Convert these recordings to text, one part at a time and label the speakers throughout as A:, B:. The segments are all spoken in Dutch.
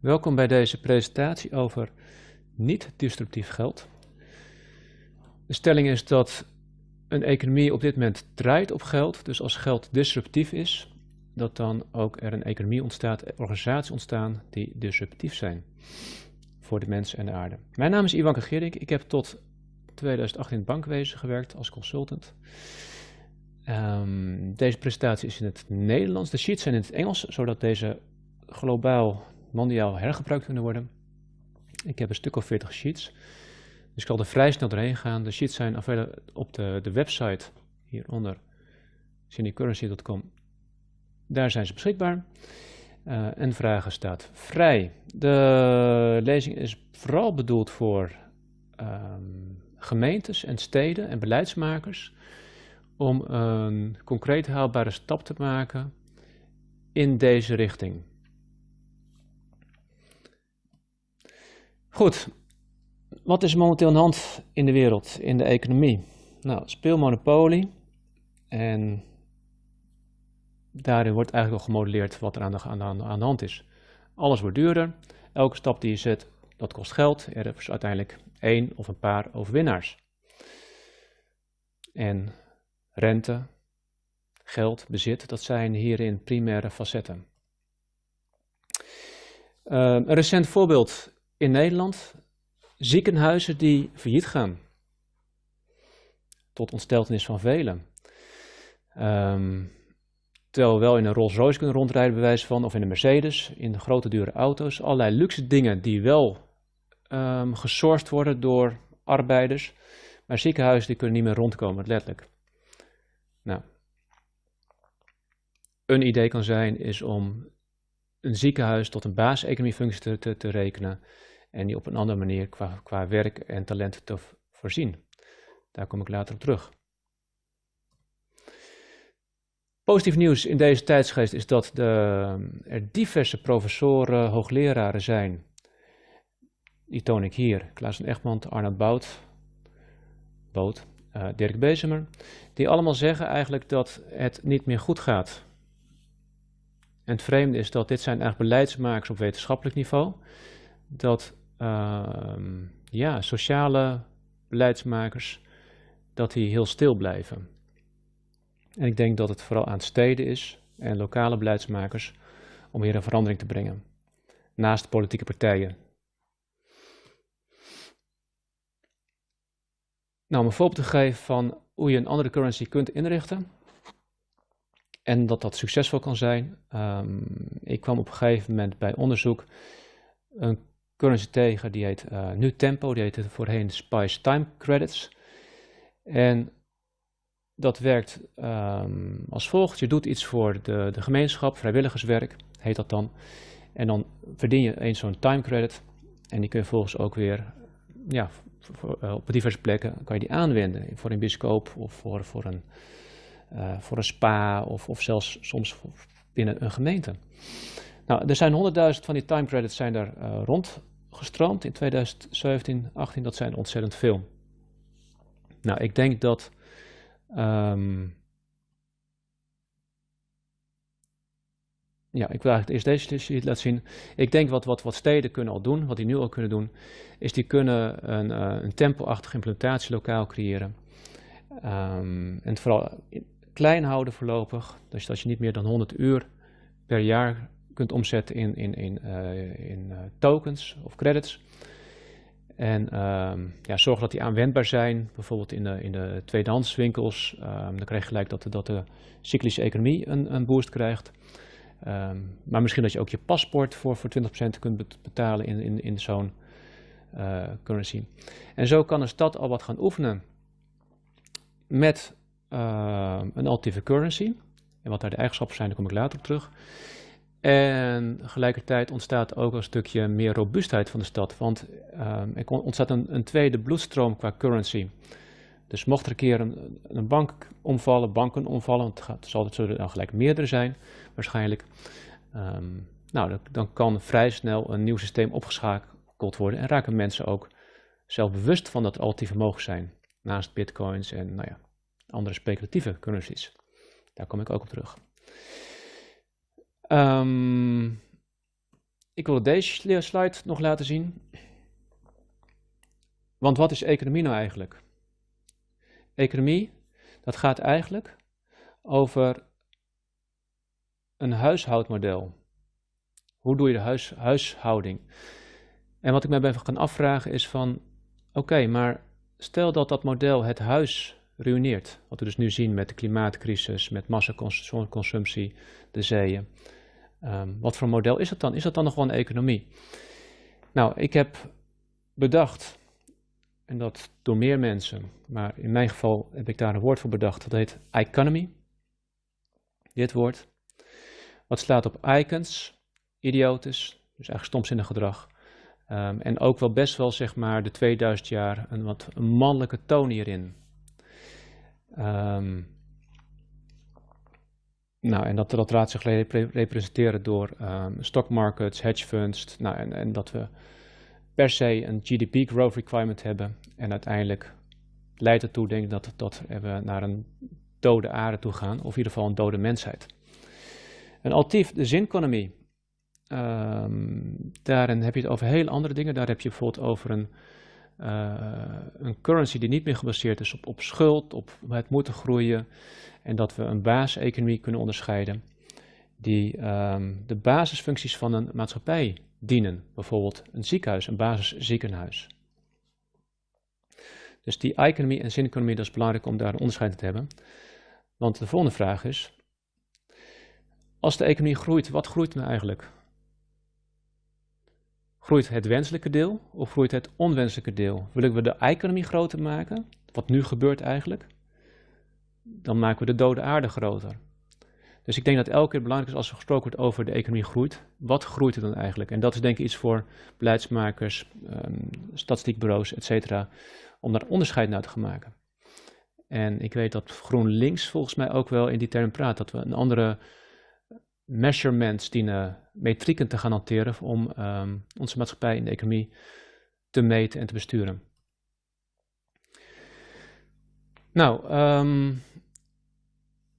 A: Welkom bij deze presentatie over niet-disruptief geld. De stelling is dat een economie op dit moment draait op geld, dus als geld disruptief is, dat dan ook er een economie ontstaat, organisaties ontstaan die disruptief zijn voor de mensen en de aarde. Mijn naam is Ivan Gerik, ik heb tot 2008 in het bankwezen gewerkt als consultant. Um, deze presentatie is in het Nederlands, de sheets zijn in het Engels, zodat deze globaal, mondiaal hergebruikt kunnen worden. Ik heb een stuk of 40 sheets, dus ik zal er vrij snel doorheen gaan. De sheets zijn op de, de website hieronder, cindycurrency.com. Daar zijn ze beschikbaar. Uh, en vragen staat vrij. De lezing is vooral bedoeld voor um, gemeentes en steden en beleidsmakers om een concreet haalbare stap te maken in deze richting. Goed, wat is momenteel aan de hand in de wereld, in de economie? Nou, speelmonopolie en daarin wordt eigenlijk al gemodelleerd wat er aan de, aan, aan de hand is. Alles wordt duurder, elke stap die je zet, dat kost geld. Er is uiteindelijk één of een paar overwinnaars. En rente, geld, bezit, dat zijn hierin primaire facetten. Uh, een recent voorbeeld in Nederland, ziekenhuizen die failliet gaan. Tot ontsteltenis van velen. Um, terwijl we wel in een Rolls Royce kunnen rondrijden, bewijs van, of in een Mercedes, in grote dure auto's. Allerlei luxe dingen die wel um, gesourced worden door arbeiders. Maar ziekenhuizen die kunnen niet meer rondkomen, letterlijk. Nou, een idee kan zijn is om een ziekenhuis tot een basiseconomiefunctie te, te, te, rekenen en die op een andere manier qua, qua werk en talent te voorzien. Daar kom ik later op terug. Positief nieuws in deze tijdsgeest is dat de, er diverse professoren, hoogleraren zijn. Die toon ik hier. Klaas Egmond, Arnold Bout, Boot, uh, Dirk Bezemer. Die allemaal zeggen eigenlijk dat het niet meer goed gaat. En het vreemde is dat dit zijn eigenlijk beleidsmakers op wetenschappelijk niveau. Dat uh, ja, sociale beleidsmakers, dat die heel stil blijven. En ik denk dat het vooral aan steden is en lokale beleidsmakers om hier een verandering te brengen. Naast politieke partijen. Nou, om een voorbeeld te geven van hoe je een andere currency kunt inrichten. En dat dat succesvol kan zijn. Um, ik kwam op een gegeven moment bij onderzoek een currency tegen, die heet uh, nu Tempo, die heette voorheen Spice Time Credits. En dat werkt um, als volgt. Je doet iets voor de, de gemeenschap, vrijwilligerswerk heet dat dan. En dan verdien je eens zo'n time credit. En die kun je volgens ook weer ja, uh, op diverse plekken kan je die aanwenden. Voor een biscoop of voor, voor, een, uh, voor een spa of, of zelfs soms binnen een gemeente. Nou, er zijn 100.000 van die time credits zijn er uh, rondgestroomd in 2017, 18. Dat zijn ontzettend veel. Nou, ik denk dat Um, ja, ik wil eigenlijk eerst deze sheet laten zien. Ik denk wat, wat, wat steden kunnen al doen, wat die nu al kunnen doen, is die kunnen een, uh, een tempo-achtige implementatielokaal creëren. Um, en vooral klein houden voorlopig, dus dat je niet meer dan 100 uur per jaar kunt omzetten in, in, in, uh, in uh, tokens of credits. En um, ja, zorg dat die aanwendbaar zijn, bijvoorbeeld in de, in de tweedehandswinkels. Um, dan krijg je gelijk dat de, dat de cyclische economie een, een boost krijgt. Um, maar misschien dat je ook je paspoort voor, voor 20% kunt betalen in, in, in zo'n uh, currency. En zo kan een stad al wat gaan oefenen met een alternatieve currency. En wat daar de eigenschappen zijn, daar kom ik later op terug. En tegelijkertijd ontstaat ook een stukje meer robuustheid van de stad, want um, er ontstaat een, een, tweede bloedstroom qua currency. Dus mocht er een keer een, een bank omvallen, banken omvallen, want het, zal, het zullen dan gelijk meerdere zijn waarschijnlijk, um, nou, dan, kan vrij snel een nieuw systeem opgeschakeld worden en raken mensen ook zelf bewust van dat er alternatieven mogelijk zijn, naast bitcoins en nou ja, andere speculatieve currencies. Daar kom ik ook op terug. Um, ik wil deze slide nog laten zien. Want wat is economie nou eigenlijk? Economie, dat gaat eigenlijk over een huishoudmodel. Hoe doe je de huis, huishouding? En wat ik mij even kan afvragen is van, oké, maar stel dat dat model het huis ruïneert. Wat we dus nu zien met de klimaatcrisis, met massaconsumptie, de zeeën. Um, wat voor model is het dan? Is dat dan nog wel economie? Nou, ik heb bedacht, en dat door meer mensen, maar in mijn geval heb ik daar een woord voor bedacht, dat heet economy. Dit woord. Wat slaat op icons, idiotes, dus eigenlijk stomzinnig gedrag. Um, en ook wel best wel, zeg maar, de 2000 jaar een wat mannelijke toon hierin. Um, nou, en dat, dat laat zich representeren door um, stock markets, hedge funds, nou, en, en dat we per se een GDP growth requirement hebben. En uiteindelijk leidt het toe, denk ik, dat, dat we naar een dode aarde toe gaan, of in ieder geval een dode mensheid. Een altief, de zinconomie. Um, daarin heb je het over heel andere dingen. Daar heb je bijvoorbeeld over een, uh, een currency die niet meer gebaseerd is op, op schuld, op het moeten groeien. En dat we een basiseconomie kunnen onderscheiden die um, de basisfuncties van een maatschappij dienen. Bijvoorbeeld een ziekenhuis, een basisziekenhuis. Dus die economie en zineconomie, dat is belangrijk om daar een onderscheid in te hebben. Want de volgende vraag is, als de economie groeit, wat groeit nou eigenlijk? Groeit het wenselijke deel of groeit het onwenselijke deel? Willen we de economie groter maken, wat nu gebeurt eigenlijk? Dan maken we de dode aarde groter. Dus ik denk dat elke keer belangrijk is als er gesproken wordt over de economie groeit. Wat groeit er dan eigenlijk? En dat is denk ik iets voor beleidsmakers, um, statistiekbureaus, et cetera, om daar onderscheid naar te gaan maken. En ik weet dat GroenLinks volgens mij ook wel in die term praat, dat we een andere measurements dienen, metrieken te gaan hanteren om um, onze maatschappij en de economie te meten en te besturen. Nou, um,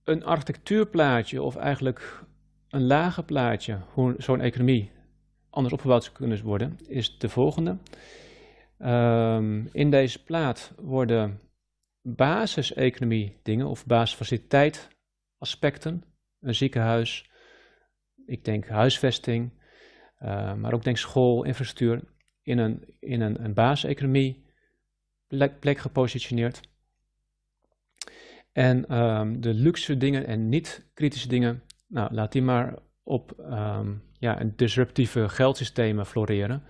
A: een architectuurplaatje of eigenlijk een lager plaatje, hoe zo'n economie anders opgebouwd zou kunnen worden, is de volgende. Um, in deze plaat worden basiseconomie dingen of basisfaciliteit aspecten, een ziekenhuis, ik denk huisvesting, uh, maar ook denk school, infrastructuur, in een, in een, een basiseconomie plek gepositioneerd. En um, de luxe dingen en niet-kritische dingen, nou, laat die maar op um, ja, disruptieve geldsystemen floreren.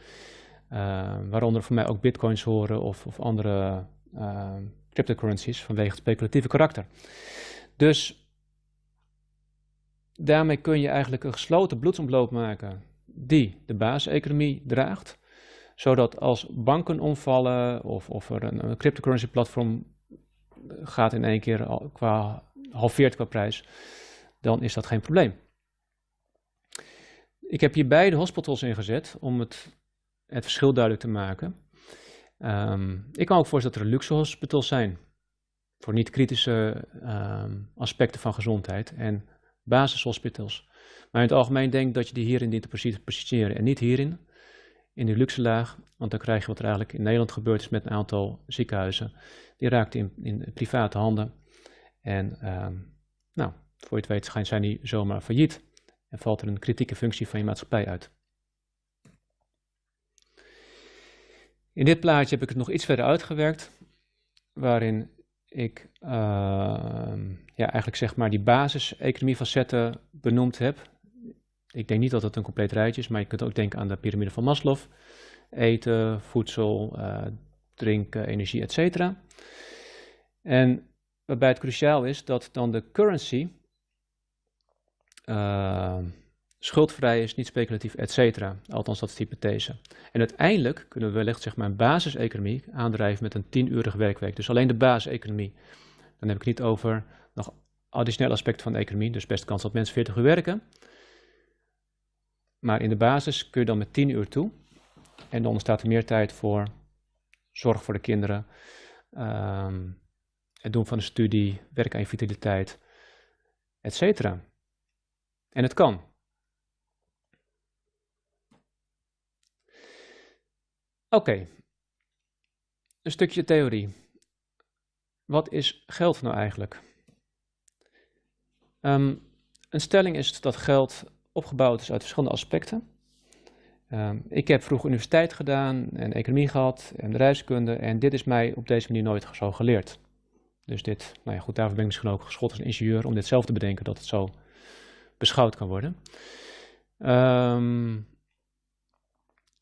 A: Uh, waaronder voor mij ook bitcoins horen of, of andere cryptocurrencies vanwege het speculatieve karakter. Dus daarmee kun je eigenlijk een gesloten bloedsomloop maken die de basiseconomie draagt. Zodat als banken omvallen of, of er een, een cryptocurrency platform gaat in één keer qua halveert qua prijs, dan is dat geen probleem. Ik heb hier beide hospitals ingezet om het, het verschil duidelijk te maken. Um, ik kan ook voorstellen dat er luxe hospitals zijn voor niet-kritische um, aspecten van gezondheid en basishospitals. Maar in het algemeen denk ik dat je die hierin dient te positioneren en niet hierin, in die luxe laag, want dan krijg je wat er eigenlijk in Nederland gebeurd is met een aantal ziekenhuizen die raakt in, in private handen. En um, nou, voor je het weet zijn die zomaar failliet. En valt er een kritieke functie van je maatschappij uit. In dit plaatje heb ik het nog iets verder uitgewerkt. Waarin ik uh, ja, eigenlijk zeg maar die basis-economie facetten benoemd heb. Ik denk niet dat het een compleet rijtje is, maar je kunt ook denken aan de piramide van Maslow. Eten, voedsel, uh, drinken, energie, etc. En waarbij het cruciaal is dat dan de currency uh, schuldvrij is, niet speculatief, etc. Althans, dat is de hypothese. En uiteindelijk kunnen we wellicht zeg maar, een basiseconomie aandrijven met een 10-uurige werkweek. Dus alleen de basiseconomie. Dan heb ik niet over nog additionele aspecten van de economie, dus best kans dat mensen 40 uur werken. Maar in de basis kun je dan met 10 uur toe. En dan ontstaat er meer tijd voor zorg voor de kinderen, um, het doen van een studie, werk aan je vitaliteit, etc. En het kan. Oké, een stukje theorie. Wat is geld nou eigenlijk? Ehm, een stelling is dat geld opgebouwd is uit verschillende aspecten. Ehm, ik heb vroeger universiteit gedaan en economie gehad en bedrijfskunde en dit is mij op deze manier nooit zo geleerd. Dus dit, nou ja goed, daarvoor ben ik misschien ook geschot als ingenieur om dit zelf te bedenken dat het zo beschouwd kan worden. Um,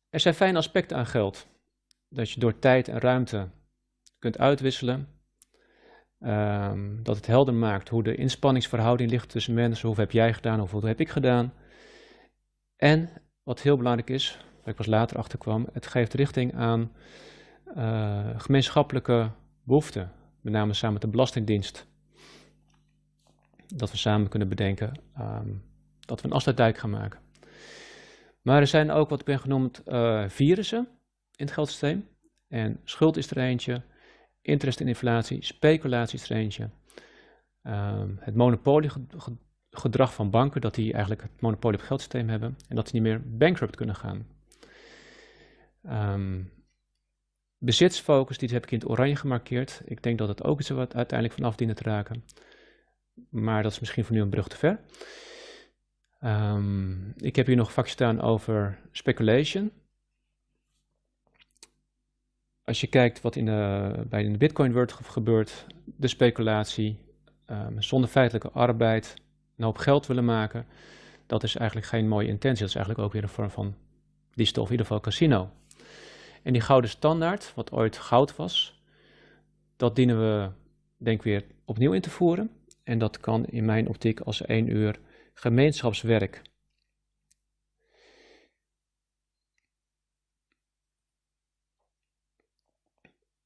A: er zijn fijne aspecten aan geld. Dat je door tijd en ruimte kunt uitwisselen. Um, dat het helder maakt hoe de inspanningsverhouding ligt tussen mensen. Hoeveel heb jij gedaan, hoeveel heb ik gedaan. En wat heel belangrijk is, waar ik pas later achter kwam, het geeft richting aan uh, gemeenschappelijke behoeften. Met name samen met de Belastingdienst. Dat we samen kunnen bedenken um, dat we een afsluitdijk gaan maken. Maar er zijn ook wat ik ben genoemd uh, virussen in het geldsysteem. En schuld is er eentje, interest en inflatie, speculatie is eentje. Um, het monopoliegedrag van banken, dat die eigenlijk het monopolie op het geldsysteem hebben en dat die niet meer bankrupt kunnen gaan. Um, bezitsfocus, die heb ik in het oranje gemarkeerd. Ik denk dat het ook iets wat uiteindelijk vanaf dienen te raken. Maar dat is misschien voor nu een brug te ver. Um, ik heb hier nog een staan over speculation. Als je kijkt wat in de, bij de Bitcoin world gebeurt, de speculatie, um, zonder feitelijke arbeid, een hoop geld willen maken, dat is eigenlijk geen mooie intentie. Dat is eigenlijk ook weer een vorm van die stof, in ieder geval casino. En die gouden standaard, wat ooit goud was, dat dienen we denk ik weer opnieuw in te voeren. En dat kan in mijn optiek als één uur gemeenschapswerk.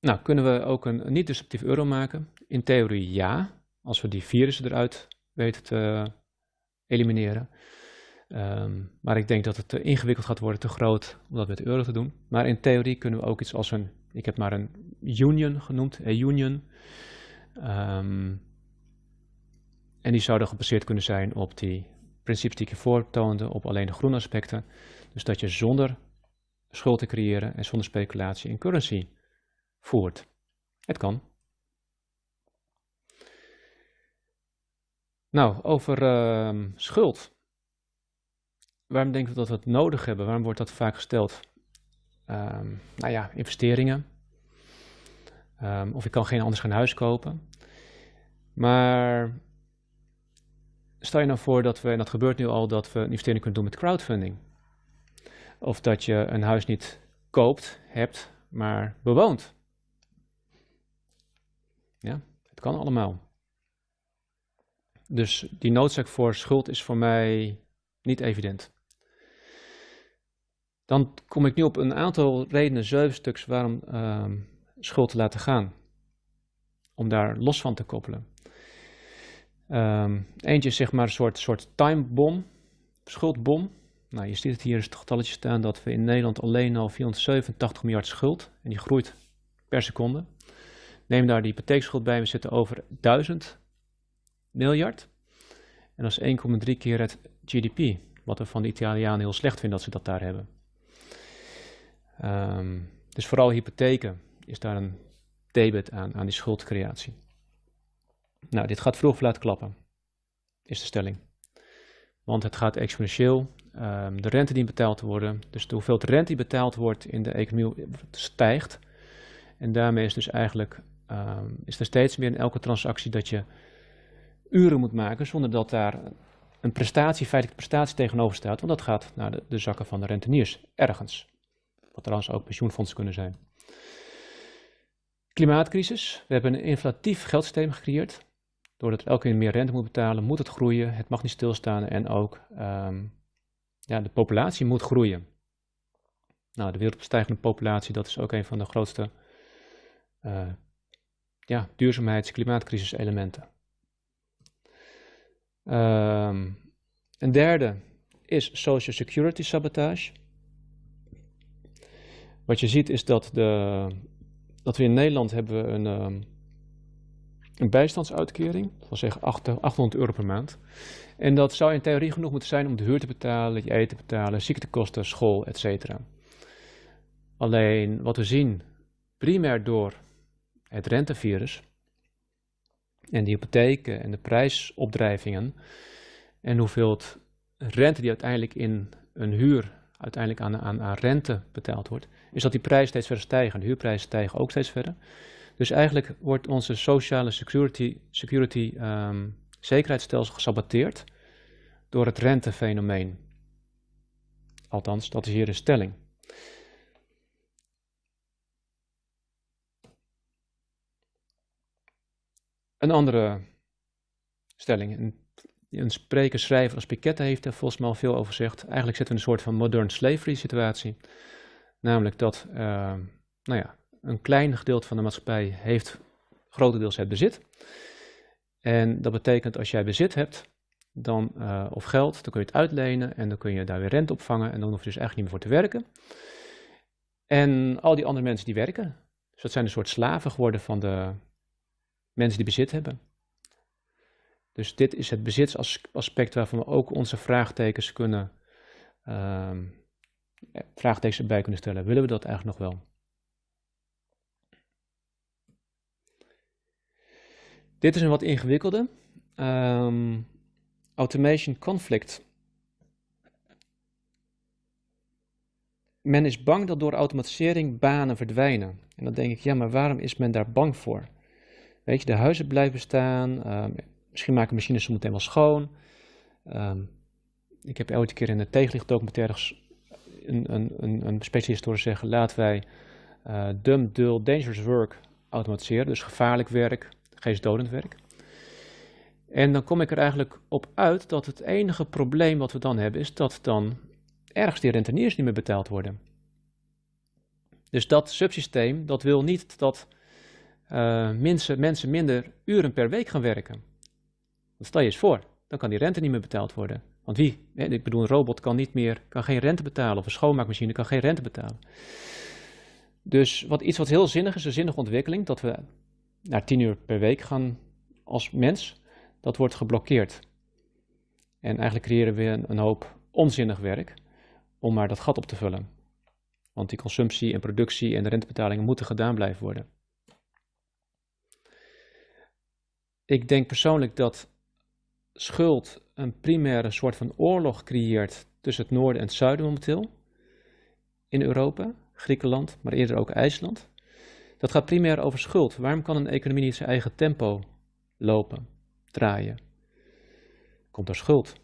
A: Nou, kunnen we ook een niet-destructief euro maken? In theorie ja, als we die virussen eruit weten te elimineren. Um, maar ik denk dat het te ingewikkeld gaat worden, te groot, om dat met euro te doen. Maar in theorie kunnen we ook iets als een, ik heb maar een union genoemd, een union. Um, en die zouden gebaseerd kunnen zijn op die principes die ik je voortoonde, op alleen de groene aspecten. Dus dat je zonder schuld te creëren en zonder speculatie in currency voert. Het kan. Nou, over uh, schuld. Waarom denken we dat we het nodig hebben? Waarom wordt dat vaak gesteld? Um, nou ja, investeringen. Um, of ik kan geen anders gaan huis kopen. Maar stel je nou voor dat we, en dat gebeurt nu al, dat we een investering kunnen doen met crowdfunding. Of dat je een huis niet koopt, hebt, maar bewoont. Ja, het kan allemaal. Dus die noodzaak voor schuld is voor mij niet evident. Dan kom ik nu op een aantal redenen, zeven stuks, waarom uh, schuld te laten gaan. Om daar los van te koppelen. Um, eentje is zeg maar een soort, soort timebom, schuldbom. Nou, je ziet het hier, is het getalletje staan dat we in Nederland alleen al 487 miljard schuld. En die groeit per seconde. Neem daar de hypotheekschuld bij, we zitten over 1000 miljard. En dat is 1,3 keer het GDP. Wat we van de Italianen heel slecht vinden dat ze dat daar hebben. Um, dus vooral hypotheken is daar een debet aan, aan die schuldcreatie. Nou, dit gaat vroeg of laat klappen, is de stelling. Want het gaat exponentieel. Um, de rente die betaald wordt, dus de hoeveelheid rente die betaald wordt in de economie stijgt. En daarmee is dus eigenlijk um, is er steeds meer in elke transactie dat je uren moet maken zonder dat daar een prestatie, feitelijke prestatie tegenover staat. Want dat gaat naar de, zakken van de renteniers, ergens. Wat trouwens ook pensioenfondsen kunnen zijn. Klimaatcrisis. We hebben een inflatief geldsysteem gecreëerd. Doordat elke keer meer rente moet betalen, moet het groeien. Het mag niet stilstaan en ook um, ja, de populatie moet groeien. Nou, de wereldstijgende populatie, dat is ook een van de grootste uh, ja, duurzaamheids- klimaatcrisis elementen. Um, een derde is social security sabotage. Wat je ziet is dat, de, dat we in Nederland hebben een, um, een bijstandsuitkering, wil zeggen 800 euro per maand. En dat zou in theorie genoeg moeten zijn om de huur te betalen, je eten te betalen, ziektekosten, school, etc. Alleen wat we zien, primair door het rentevirus en die hypotheken en de prijsopdrijvingen en hoeveel rente die uiteindelijk in een huur uiteindelijk aan, aan, aan rente betaald wordt, is dat die prijs steeds verder stijgen. De huurprijzen stijgen ook steeds verder. Dus eigenlijk wordt onze sociale security, security um, zekerheidsstelsel gesaboteerd door het rentefenomeen. Althans, dat is hier de stelling. Een andere stelling. Een, spreker, schrijver als Piketty heeft er volgens mij al veel over gezegd. Eigenlijk zitten we in een soort van modern slavery situatie. Namelijk dat uh, nou ja, een klein gedeelte van de maatschappij heeft grotendeels het bezit. En dat betekent als jij bezit hebt, dan, uh, of geld, dan kun je het uitlenen en dan kun je daar weer rente opvangen en dan hoef je dus eigenlijk niet meer voor te werken. En al die andere mensen die werken, dus dat zijn een soort slaven geworden van de mensen die bezit hebben. Dus dit is het bezitsaspect waarvan we ook onze vraagtekens kunnen, uh, vraagtekens erbij kunnen stellen. Willen we dat eigenlijk nog wel? Dit is een wat ingewikkelde. Um, automation conflict. Men is bang dat door automatisering banen verdwijnen. En dan denk ik, ja, maar waarom is men daar bang voor? Weet je, de huizen blijven staan. Um, misschien maken machines meteen wel schoon. Um, ik heb elke keer in de tegenlichtdocumentaires een, een, een, een specialist horen zeggen: laten wij uh, dumb, dull, dangerous work automatiseren. Dus gevaarlijk werk, geestdodend werk. En dan kom ik er eigenlijk op uit dat het enige probleem wat we dan hebben is dat dan ergens die renteniers niet meer betaald worden. Dus dat subsysteem, dat wil niet dat uh, mensen, mensen minder uren per week gaan werken. Stel je eens voor, dan kan die rente niet meer betaald worden. Want wie? Ik bedoel, een robot kan, niet meer, kan geen rente betalen of een schoonmaakmachine kan geen rente betalen. Dus wat, iets wat heel zinnig is, een zinnige ontwikkeling, dat we naar 10 uur per week gaan als mens, dat wordt geblokkeerd. En eigenlijk creëren we een, een hoop onzinnig werk om maar dat gat op te vullen. Want die consumptie en productie en de rentebetalingen moeten gedaan blijven worden. Ik denk persoonlijk dat schuld een primaire soort van oorlog creëert tussen het noorden en het zuiden momenteel in Europa, Griekenland, maar eerder ook IJsland. Dat gaat primair over schuld. Waarom kan een economie niet zijn eigen tempo lopen, draaien? Komt er schuld.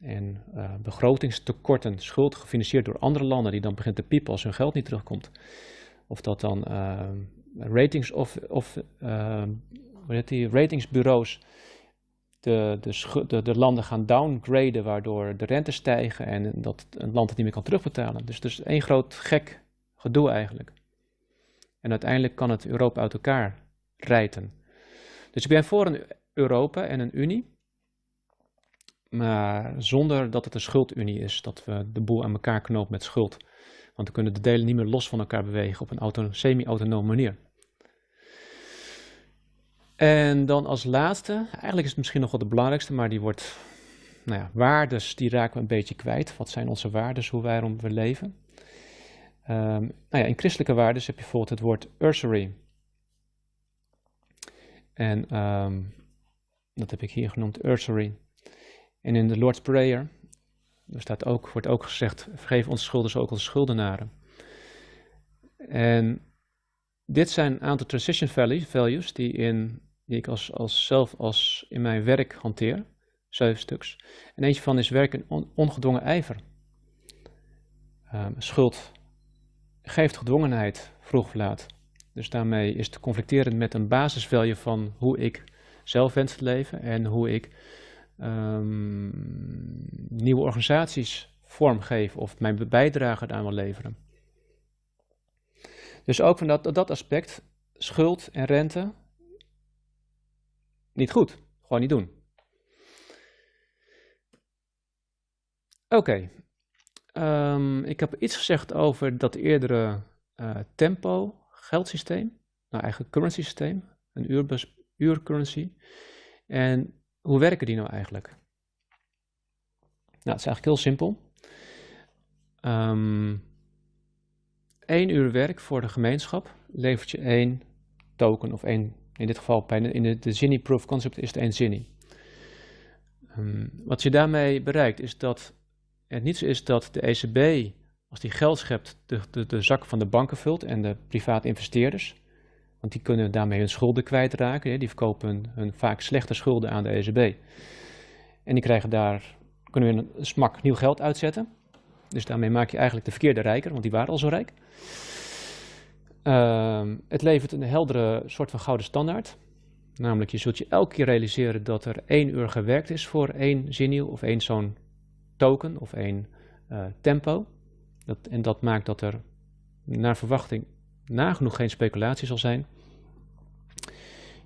A: En uh, begrotingstekorten, schuld gefinancierd door andere landen die dan begint te piepen als hun geld niet terugkomt. Of dat dan uh, ratings of, of hoe heet die, ratingsbureaus de, de, de, de, landen gaan downgraden, waardoor de rente stijgen en dat een land het niet meer kan terugbetalen. Dus het is één groot gek gedoe eigenlijk. En uiteindelijk kan het Europa uit elkaar rijten. Dus ik ben voor een Europa en een Unie, maar zonder dat het een schuldunie is, dat we de boel aan elkaar knopen met schuld. Want dan kunnen de delen niet meer los van elkaar bewegen op een semi-autonome manier. En dan als laatste, eigenlijk is het misschien nog wel de belangrijkste, maar die wordt, nou ja, waardes, die raken we een beetje kwijt. Wat zijn onze waardes, hoe wij we leven? Um, nou ja, in christelijke waardes heb je bijvoorbeeld het woord usury. En um, dat heb ik hier genoemd, usury. En in de Lord's Prayer er staat ook, wordt ook gezegd, vergeef onze schulden ook als schuldenaren. En dit zijn een aantal transition values die, in, die ik als, als zelf als in mijn werk hanteer. Zeven stuks. En eentje van is werken on, ongedwongen ijver. Um, schuld geeft gedwongenheid, vroeg of laat. Dus daarmee is het conflicterend met een basisvalue van hoe ik zelf wens te leven en hoe ik um, nieuwe organisaties vormgeven of mijn bijdrage daaraan wil leveren. Dus ook van dat, dat aspect, schuld en rente, niet goed. Gewoon niet doen. Oké, um, ik heb iets gezegd over dat eerdere uh, tempo geldsysteem, nou eigenlijk currency systeem, een uurbus, uurcurrency. En hoe werken die nou eigenlijk? Nou, het is eigenlijk heel simpel. Um, uur werk voor de gemeenschap levert je één token of één, in dit geval in de, de Zinni Proof Concept is het één Zinni. Um, wat je daarmee bereikt is dat het niet zo is dat de ECB, als die geld schept, de, de, de zak van de banken vult en de private investeerders. Want die kunnen daarmee hun schulden kwijtraken. Die verkopen hun, vaak slechte schulden aan de ECB. En die krijgen daar, kunnen we een smak nieuw geld uitzetten. Dus daarmee maak je eigenlijk de verkeerde rijker, want die waren al zo rijk. Uh, het levert een heldere soort van gouden standaard. Namelijk, je zult je elke keer realiseren dat er één uur gewerkt is voor één zinnieuw of één zo'n token of één uh, tempo. Dat, en dat maakt dat er naar verwachting nagenoeg geen speculatie zal zijn.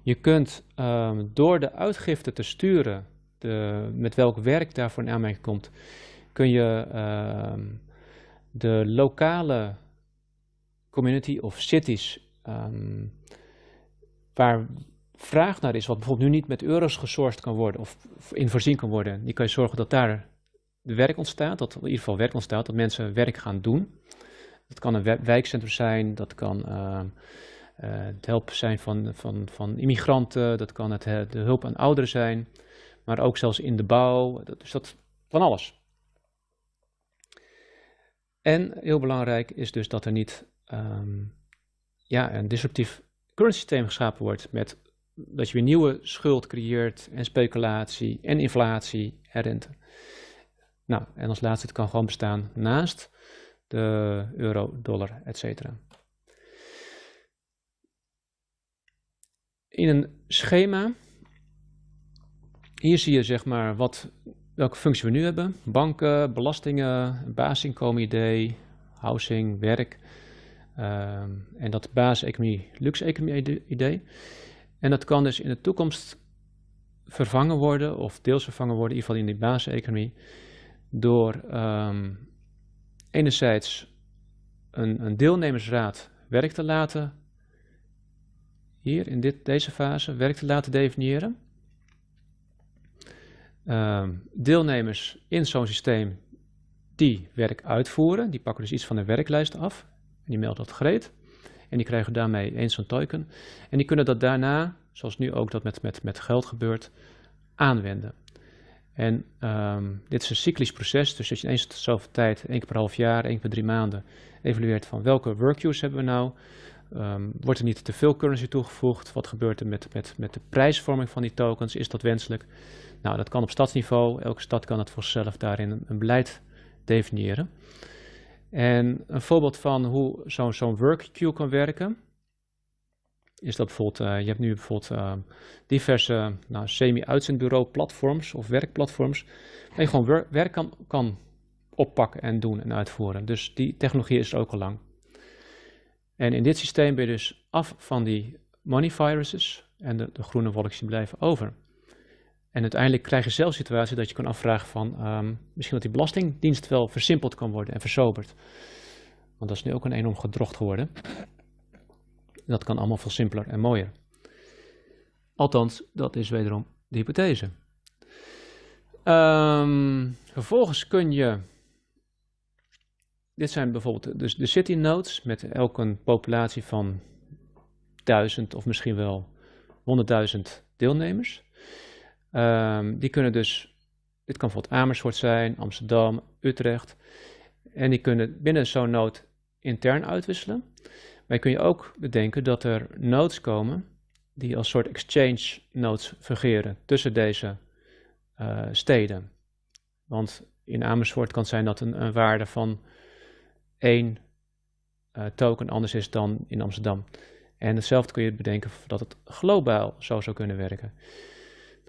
A: Je kunt um, door de uitgifte te sturen, de, met welk werk daarvoor in aanmerking komt, kun je uh, de lokale community of cities um, waar vraag naar is, wat bijvoorbeeld nu niet met euro's gesourced kan worden of in voorzien kan worden, die kan je zorgen dat daar werk ontstaat, dat in ieder geval werk ontstaat, dat mensen werk gaan doen. Dat kan een wijkcentrum zijn, dat kan uh, uh, het helpen zijn van, van, van immigranten, dat kan het, de hulp aan ouderen zijn, maar ook zelfs in de bouw, dat, dus dat van alles. En heel belangrijk is dus dat er niet um, ja, een disruptief currency systeem geschapen wordt met dat je weer nieuwe schuld creëert en speculatie en inflatie en rente. Nou, en als laatste, het kan gewoon bestaan naast de euro, dollar, etc. In een schema, hier zie je zeg maar wat, welke functie we nu hebben. Banken, belastingen, basisinkomen-idee, housing, werk. Um, en dat basiseconomie, luxe-economie-idee. En dat kan dus in de toekomst vervangen worden, of deels vervangen worden, in ieder geval in die basiseconomie, door um, enerzijds een, een, deelnemersraad werk te laten, hier in dit, deze fase, werk te laten definiëren. Um, deelnemers in zo'n systeem die werk uitvoeren, die pakken dus iets van de werklijst af die melden dat gereed. En die krijgen daarmee eens zo'n token. En die kunnen dat daarna, zoals nu ook dat met, met, met geld gebeurt, aanwenden. En um, dit is een cyclisch proces, dus als je eens zoveel tijd, één keer per half jaar, één keer per drie maanden, evalueert van welke workqueues hebben we nou, um, wordt er niet te veel currency toegevoegd, wat gebeurt er met, met, met de prijsvorming van die tokens, is dat wenselijk? Nou, dat kan op stadsniveau, elke stad kan het voor zichzelf daarin een, een beleid definiëren. En een voorbeeld van hoe zo'n zo workqueue kan werken, is dat bijvoorbeeld, uh, je hebt nu bijvoorbeeld uh, diverse nou, semi-uitzendbureau platforms of werkplatforms, waar je gewoon wer werk kan, kan oppakken en doen en uitvoeren. Dus die technologie is er ook al lang. En in dit systeem ben je dus af van die money viruses en de, de groene wolkjes blijven over. En uiteindelijk krijg je zelf situatie dat je kan afvragen van um, misschien dat die belastingdienst wel versimpeld kan worden en versoberd. Want dat is nu ook een enorm gedrocht geworden. Dat kan allemaal veel simpeler en mooier. Althans, dat is wederom de hypothese. Um, vervolgens kun je, dit zijn bijvoorbeeld dus de city nodes met elk een populatie van duizend of misschien wel honderdduizend deelnemers. Um, die kunnen dus, dit kan bijvoorbeeld Amersfoort zijn, Amsterdam, Utrecht. En die kunnen binnen zo'n node intern uitwisselen. Maar kun je ook bedenken dat er nodes komen die als soort exchange nodes fungeren tussen deze uh, steden. Want in Amersfoort kan het zijn dat een, waarde van één uh, token anders is dan in Amsterdam. En hetzelfde kun je bedenken dat het globaal zo zou kunnen werken.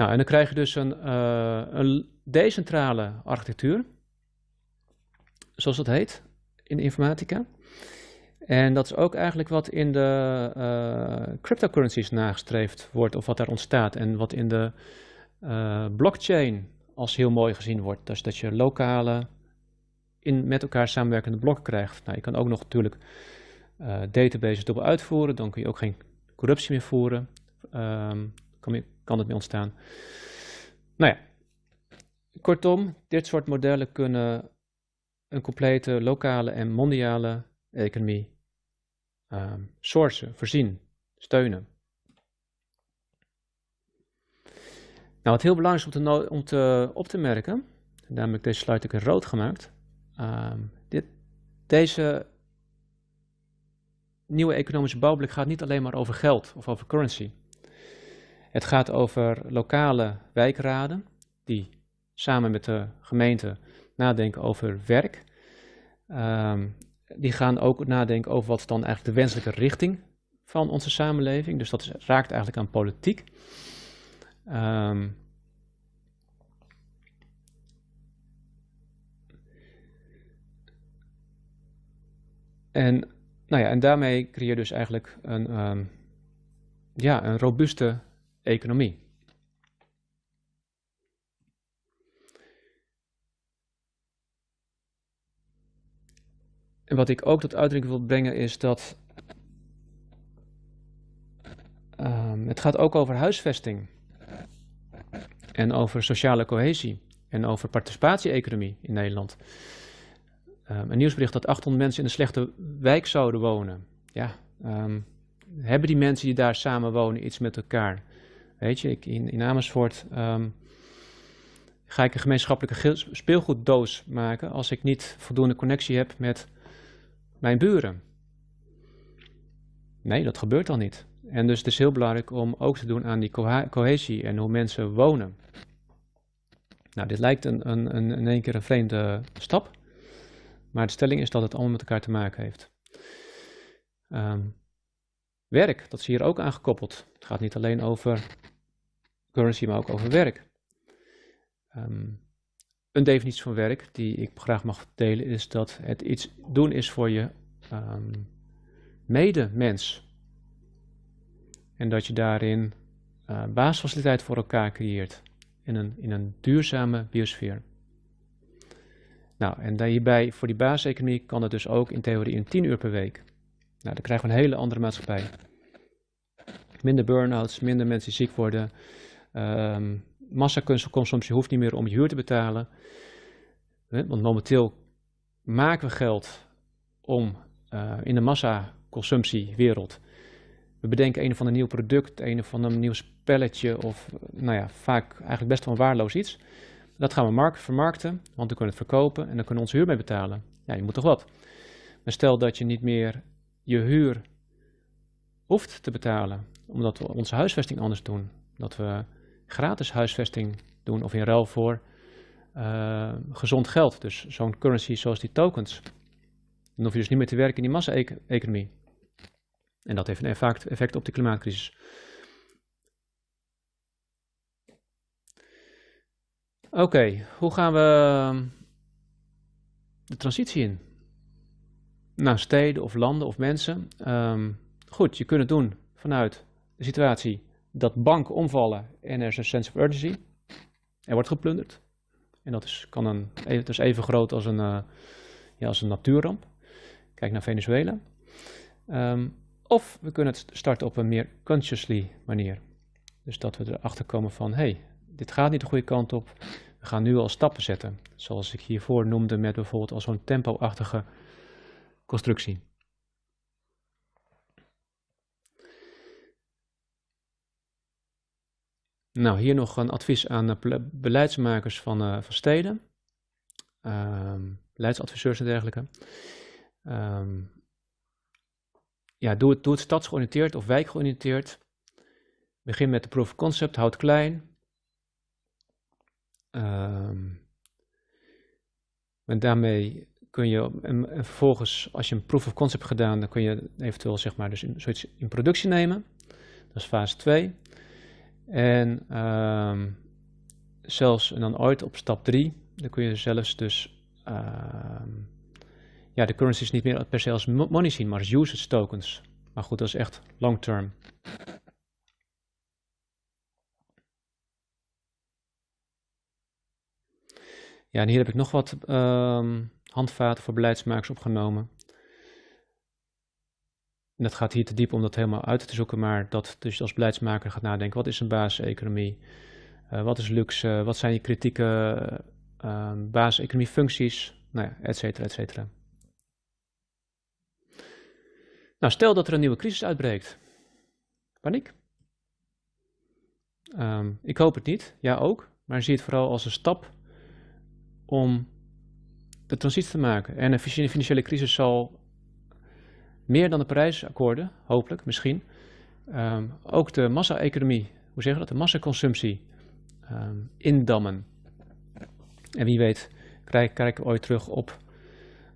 A: Nou, en dan krijg je dus een, uh, een decentrale architectuur, zoals dat heet in de informatica. En dat is ook eigenlijk wat in de uh, cryptocurrencies nagestreefd wordt, of wat daar ontstaat. En wat in de uh, blockchain als heel mooi gezien wordt. Dus dat je lokale, in, met elkaar samenwerkende blokken krijgt. Nou, je kan ook nog natuurlijk databases dubbel uitvoeren, dan kun je ook geen corruptie meer voeren. Um, je, kan het mee ontstaan. Nou ja, kortom, dit soort modellen kunnen een complete lokale en mondiale economie um, sourcen, voorzien, steunen. Nou, wat heel belangrijk is om te, om te op te merken, en daarom heb ik deze slide ook in rood gemaakt. Um, dit, deze nieuwe economische bouwblik gaat niet alleen maar over geld of over currency. Het gaat over lokale wijkraden die samen met de gemeente nadenken over werk. Um, die gaan ook nadenken over wat dan eigenlijk de wenselijke richting van onze samenleving. Dus dat raakt eigenlijk aan politiek. Um, en, nou ja, en daarmee creëer je dus eigenlijk een, um, ja, een robuuste economie. En wat ik ook tot uitdrukking wil brengen is dat um, het gaat ook over huisvesting en over sociale cohesie en over participatie-economie in Nederland. Um, een nieuwsbericht dat 800 mensen in een slechte wijk zouden wonen. Ja, um, hebben die mensen die daar samen wonen iets met elkaar? Weet je, ik, in, Amersfoort ga ik een gemeenschappelijke speelgoeddoos maken als ik niet voldoende connectie heb met mijn buren. Nee, dat gebeurt al niet. En dus het is heel belangrijk om ook te doen aan die cohesie en hoe mensen wonen. Nou, dit lijkt een, een, een, in één keer een vreemde stap, maar de stelling is dat het allemaal met elkaar te maken heeft. Um, werk, dat is hier ook aangekoppeld. Het gaat niet alleen over currency, maar ook over werk. Um, een definitie van werk die ik graag mag delen is dat het iets doen is voor je um, medemens. En dat je daarin uh, basisfaciliteit voor elkaar creëert in een, in een duurzame biosfeer. Nou, en hierbij voor die basiseconomie kan het dus ook in theorie in 10 uur per week. Nou, dan krijgen we een hele andere maatschappij. Minder burn-outs, minder mensen die ziek worden, um, massaconsumptie hoeft niet meer om je huur te betalen. Want momenteel maken we geld om uh, in de massaconsumptiewereld. We bedenken een of ander nieuw product, een of ander nieuw spelletje of nou ja, vaak eigenlijk best wel een waardeloos iets. Dat gaan we vermarkten, want we kunnen het verkopen en dan kunnen we onze huur mee betalen. Ja, je moet toch wat. Maar stel dat je niet meer je huur hoeft te betalen, omdat we onze huisvesting anders doen. Dat we gratis huisvesting doen of in ruil voor uh, gezond geld. Dus zo'n currency zoals die tokens. Dan hoef je dus niet meer te werken in die massa-economie. En dat heeft een effect op de klimaatcrisis. Oké, hoe gaan we ehm, de transitie in? Naar steden of landen of mensen. Um, goed, je kunt het doen vanuit de situatie dat banken omvallen en er is een sense of urgency. Er wordt geplunderd. En dat is, kan een, dat is even groot als een, uh, ja, als een natuurramp. Kijk naar Venezuela. Um, of we kunnen het starten op een meer consciously manier. Dus dat we erachter komen van, hey, dit gaat niet de goede kant op. We gaan nu al stappen zetten. Zoals ik hiervoor noemde met bijvoorbeeld als zo'n tempo-achtige constructie. Nou, hier nog een advies aan beleidsmakers van, uh, van steden, um, beleidsadviseurs en dergelijke. Um, ja, doe, het, doe het stadsgeoriënteerd of wijkgeoriënteerd. Begin met de proof of concept, houd klein. Um, daarmee kun je, en, vervolgens, als je een proof of concept gedaan, dan kun je eventueel zeg maar dus in, zoiets in productie nemen. Dat is fase 2. En um, zelfs, en dan ooit op stap 3, dan kun je zelfs dus um, ja, de currencies niet meer per se als money zien, maar als usage tokens. Maar goed, dat is echt long term. Ja, en hier heb ik nog wat um, handvaten voor beleidsmakers opgenomen. En dat gaat hier te diep om dat helemaal uit te zoeken, maar dat dus als beleidsmaker gaat nadenken, wat is een basiseconomie? Uh, wat is luxe? Wat zijn je kritieke uh, basiseconomie functies? Nou ja, et cetera, et cetera. Nou, stel dat er een nieuwe crisis uitbreekt. Paniek? Um, ik hoop het niet, ja ook, maar zie het vooral als een stap om de transitie te maken. En een financiële crisis zal meer dan de Parijsakkoorden, hopelijk, misschien, um, ook de massa-economie, hoe zeg je dat, de massaconsumptie um, indammen. En wie weet kijken we ooit terug op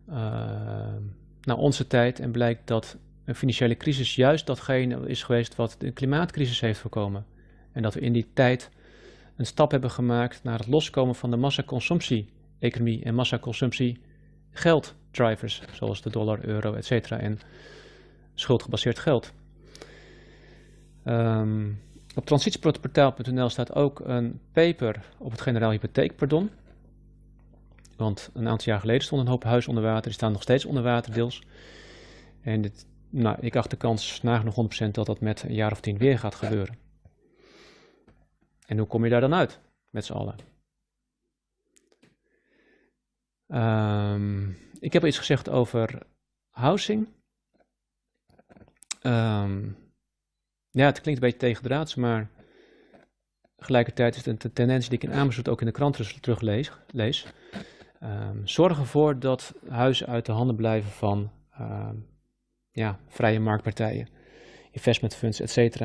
A: uh, naar onze tijd en blijkt dat een financiële crisis juist datgene is geweest wat de klimaatcrisis heeft voorkomen. En dat we in die tijd een stap hebben gemaakt naar het loskomen van de massaconsumptie-economie en massaconsumptie gelddrivers, zoals de dollar, euro, etc. en schuldgebaseerd geld. Um, op transitieportaal.nl staat ook een paper op het generaal hypotheekpardon. Want een aantal jaar geleden stond een hoop huizen onder water, die staan nog steeds onder water deels. En dit, nou, ik acht de kans nagenoeg 100% dat dat met een jaar of tien weer gaat gebeuren. En hoe kom je daar dan uit, met z'n allen? Um, ik heb iets gezegd over housing. Um, ja, het klinkt een beetje tegendraads, maar tegelijkertijd is het een tendens die ik in Amersfoort ook in de kranten teruglees. Lees. Um, zorg ervoor dat huizen uit de handen blijven van ja, vrije marktpartijen, investment funds, etc.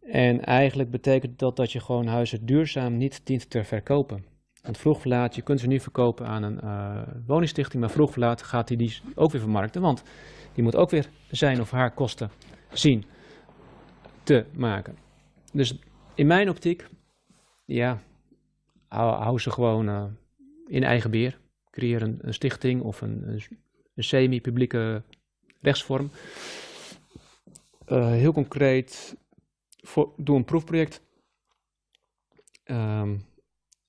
A: En eigenlijk betekent dat dat je gewoon huizen duurzaam niet dient te verkopen. Want vroeg je kunt ze nu verkopen aan een uh, woningstichting, maar vroeg of laat gaat hij die, die ook weer vermarkten. Want die moet ook weer zijn of haar kosten zien te maken. Dus in mijn optiek, ja, hou, ze gewoon uh, in eigen beheer. Creëer een, stichting of een, een, semi-publieke rechtsvorm. Uh, heel concreet, voor, doe een proefproject. Um,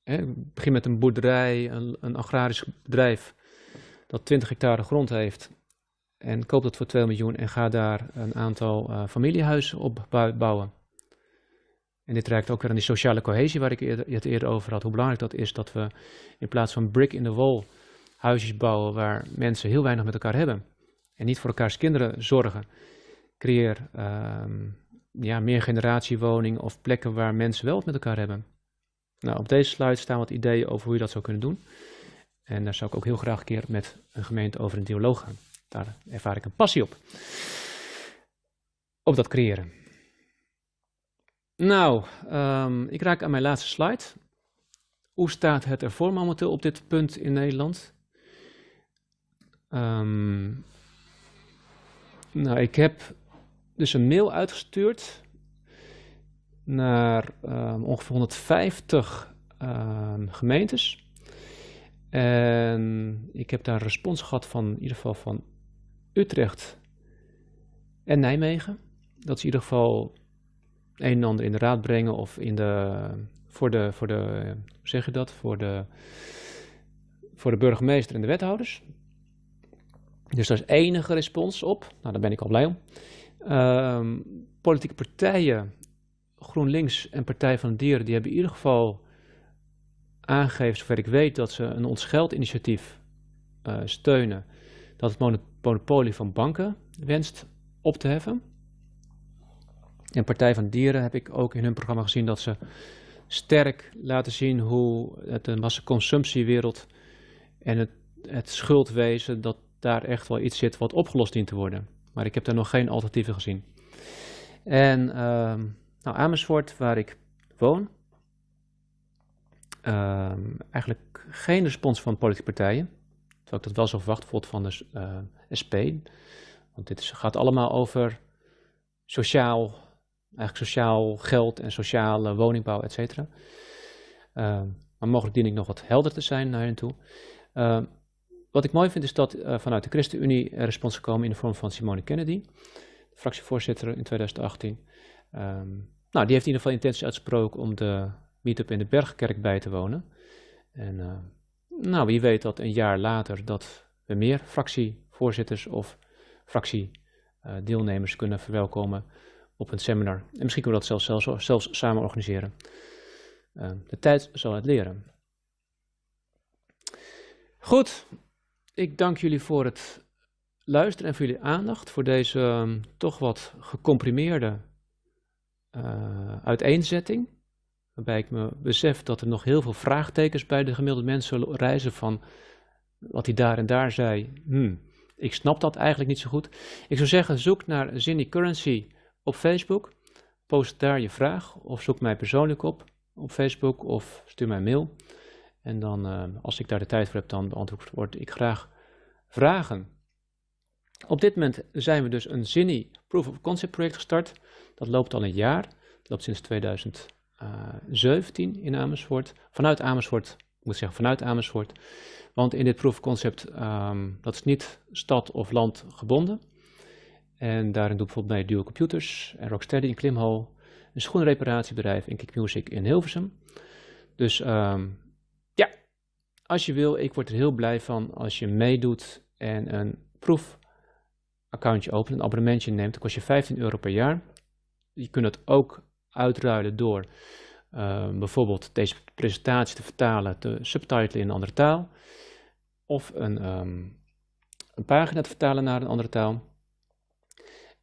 A: hè, begin met een boerderij, een, een, agrarisch bedrijf dat 20 hectare grond heeft. En koop dat voor 2 miljoen en ga daar een aantal uh, familiehuizen op bouwen. En dit raakt ook weer aan die sociale cohesie waar ik het eerder over had. Hoe belangrijk dat is dat we in plaats van brick in the wall huisjes bouwen waar mensen heel weinig met elkaar hebben. En niet voor elkaars kinderen zorgen. Creëer um, ja, meer generatiewoningen of plekken waar mensen wel wat met elkaar hebben. Nou, op deze slide staan wat ideeën over hoe je dat zou kunnen doen. En daar zou ik ook heel graag een keer met een gemeente over een dialoog gaan. Daar ervaar ik een passie op. Op dat creëren. Nou, um, ik raak aan mijn laatste slide. Hoe staat het ervoor momenteel op dit punt in Nederland? Um, nou, ik heb dus een mail uitgestuurd naar um, ongeveer 150 um, gemeentes. En ik heb daar een respons gehad van in ieder geval van Utrecht en Nijmegen. Dat ze in ieder geval een en ander in de raad brengen of in de, voor de, voor de hoe zeg je dat, voor de, voor de burgemeester en de wethouders. Dus daar is enige respons op. Nou, daar ben ik al blij om. Um, politieke partijen, GroenLinks en Partij van de Dieren, die hebben in ieder geval aangegeven, zover ik weet, dat ze een ons initiatief uh, steunen. Dat het monopolie van banken wenst op te heffen. En Partij van de Dieren heb ik ook in hun programma gezien dat ze sterk laten zien hoe het een massaconsumptiewereld en het, het schuldwezen, dat daar echt wel iets zit wat opgelost dient te worden. Maar ik heb daar nog geen alternatieven gezien. En uh, nou, Amersfoort, waar ik woon, uh, eigenlijk geen respons van politieke partijen. Terwijl ik dat wel zo verwacht, bijvoorbeeld van de uh, eh, SP. Want dit gaat allemaal over sociaal, eigenlijk sociaal geld en sociale woningbouw, et cetera. Uh, maar mogelijk dien ik nog wat helder te zijn naar toe. Uh, wat ik mooi vind is dat uh, vanuit de ChristenUnie respons gekomen in de vorm van Simone Kennedy, fractievoorzitter in 2018. Um, ehm, nou, die heeft in ieder geval intentie uitgesproken om de meetup in de Bergkerk bij te wonen. En uh, nou, wie weet dat een jaar later dat we meer fractievoorzitters of fractiedeelnemers kunnen verwelkomen op een seminar. En misschien kunnen we dat zelfs, zelfs, zelfs samen organiseren. Uh, de tijd zal het leren. Goed, ik dank jullie voor het luisteren en voor jullie aandacht voor deze ehm, toch wat gecomprimeerde uh, uiteenzetting. Waarbij ik me besef dat er nog heel veel vraagtekens bij de gemiddelde mensen reizen van wat hij daar en daar zei. Hmm, ik snap dat eigenlijk niet zo goed. Ik zou zeggen, zoek naar Zinny Currency op Facebook. Post daar je vraag of zoek mij persoonlijk op op Facebook of stuur mij een mail. En dan, uh, als ik daar de tijd voor heb, dan beantwoord ik graag vragen. Op dit moment zijn we dus een Zinny Proof of Concept project gestart. Dat loopt al een jaar. Dat loopt sinds 2017 in Amersfoort. Vanuit Amersfoort, ik moet zeggen vanuit Amersfoort. Want in dit Proof of Concept, um, dat is niet stad of land gebonden. En daarin doe ik bijvoorbeeld bij Dual Computers en Rocksteady in Klimhal. Een schoenreparatiebedrijf in Kick Music in Hilversum. Dus um, ja, als je wil, ik word er heel blij van als je meedoet en een proefaccountje opent, een abonnementje neemt. Dan kost je 15 euro per jaar. Je kunt het ook uitruilen door uh, bijvoorbeeld deze presentatie te vertalen, te subtitelen in een andere taal. Of een, um, een pagina te vertalen naar een andere taal.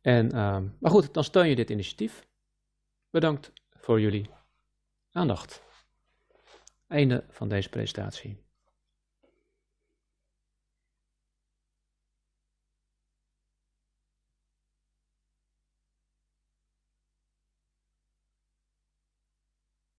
A: En, um, maar goed, dan steun je dit initiatief. Bedankt voor jullie aandacht. Einde van deze presentatie.